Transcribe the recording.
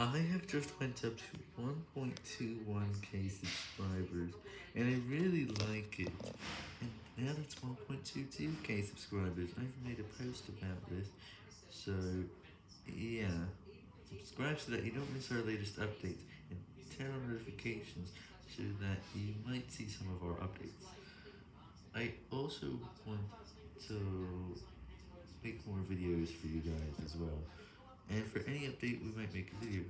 I have just went up to 1.21k subscribers, and I really like it, and now that's 1.22k subscribers, I've made a post about this, so, yeah, subscribe so that you don't miss our latest updates, and turn on notifications so that you might see some of our updates. I also want to make more videos for you guys as well, and for any update we might make a video.